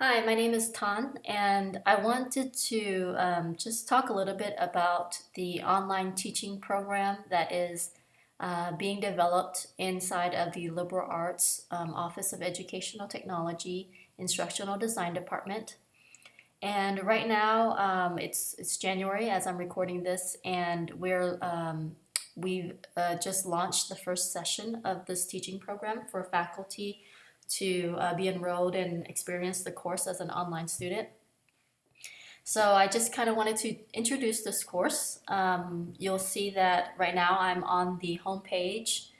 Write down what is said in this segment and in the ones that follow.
Hi, my name is Tan, and I wanted to um, just talk a little bit about the online teaching program that is uh, being developed inside of the Liberal Arts um, Office of Educational Technology Instructional Design Department. And right now, um, it's, it's January as I'm recording this, and we're um, we've uh, just launched the first session of this teaching program for faculty to uh, be enrolled and experience the course as an online student. So I just kind of wanted to introduce this course. Um, you'll see that right now I'm on the home page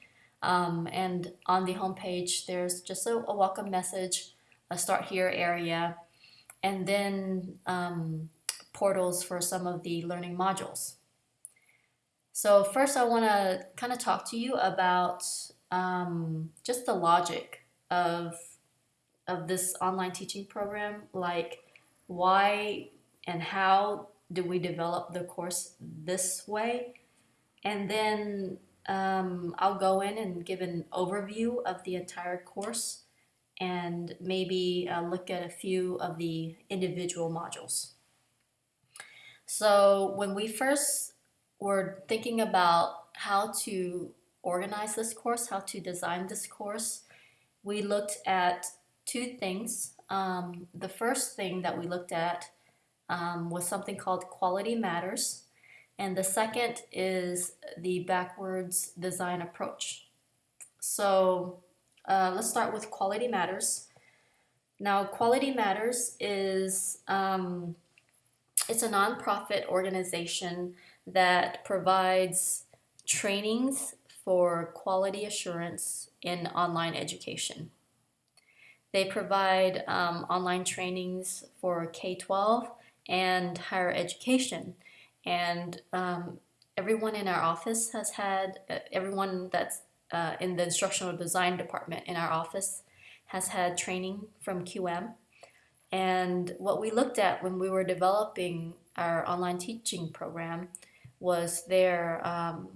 um, and on the home page there's just a, a, welcome message, a start here area, and then um, portals for some of the learning modules. So first I want to kind of talk to you about um, just the logic of of this online teaching program like why and how do we develop the course this way and then um, I'll go in and give an overview of the entire course and maybe uh, look at a few of the individual modules. So when we first were thinking about how to organize this course, how to design this course, we looked at two things. Um, the first thing that we looked at um, was something called Quality Matters. And the second is the backwards design approach. So uh, let's start with Quality Matters. Now, Quality Matters is um, it's a nonprofit organization that provides trainings for quality assurance in online education. They provide um, online trainings for K-12 and higher education. And um, everyone in our office has had, uh, everyone that's uh, in the instructional design department in our office has had training from QM. And what we looked at when we were developing our online teaching program was their um,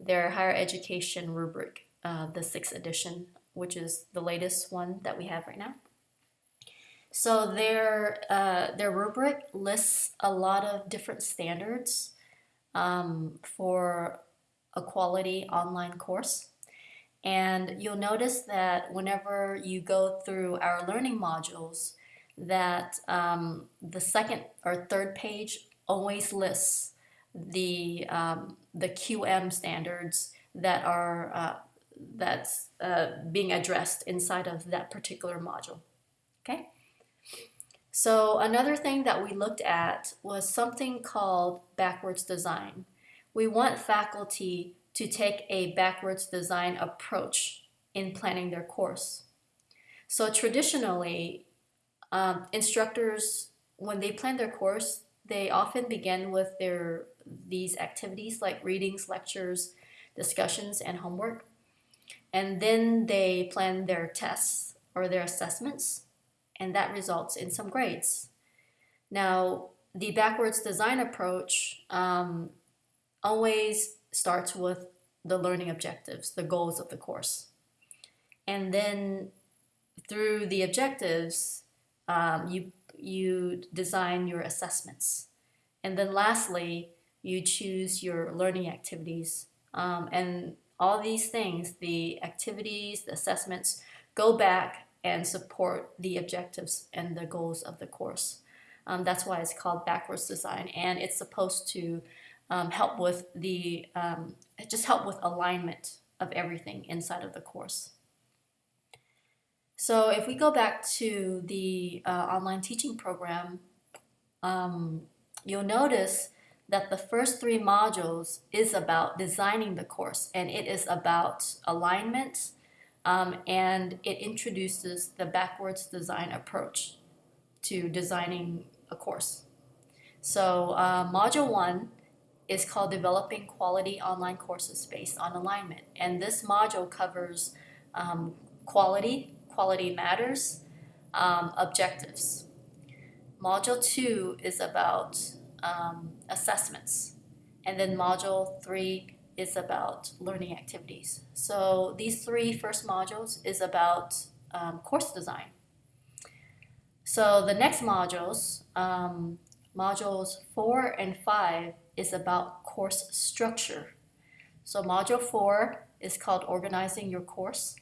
their higher education rubric, uh, the sixth edition, which is the latest one that we have right now. So their, uh, their rubric lists a lot of different standards um, for a quality online course. And you'll notice that whenever you go through our learning modules, that um, the second or third page always lists the um, the QM standards that are uh, that's uh, being addressed inside of that particular module. Okay. So another thing that we looked at was something called backwards design. We want faculty to take a backwards design approach in planning their course. So traditionally, um, instructors, when they plan their course, they often begin with their these activities like readings, lectures, discussions, and homework. And then they plan their tests or their assessments, and that results in some grades. Now, the backwards design approach um, always starts with the learning objectives, the goals of the course. And then through the objectives, um, you, you design your assessments. And then lastly, you choose your learning activities. Um, and all these things, the activities, the assessments, go back and support the objectives and the goals of the course. Um, that's why it's called backwards design and it's supposed to um, help with the, um, just help with alignment of everything inside of the course. So if we go back to the uh, online teaching program, um, you'll notice that the first three modules is about designing the course and it is about alignment um, and it introduces the backwards design approach to designing a course. So uh, module one is called Developing Quality Online Courses Based on Alignment. And this module covers um, quality, quality matters, um, objectives. Module two is about um, assessments. And then module three is about learning activities. So these three first modules is about um, course design. So the next modules, um, modules four and five, is about course structure. So module four is called organizing your course.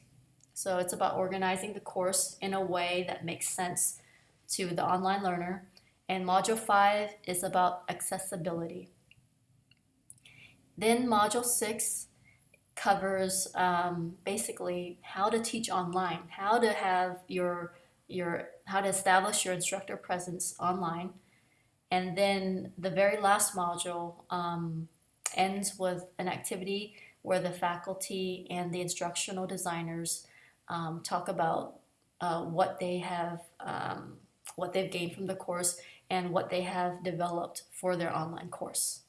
So it's about organizing the course in a way that makes sense to the online learner. And module five is about accessibility. Then module six covers um, basically how to teach online, how to have your your how to establish your instructor presence online, and then the very last module um, ends with an activity where the faculty and the instructional designers um, talk about uh, what they have um, what they've gained from the course and what they have developed for their online course.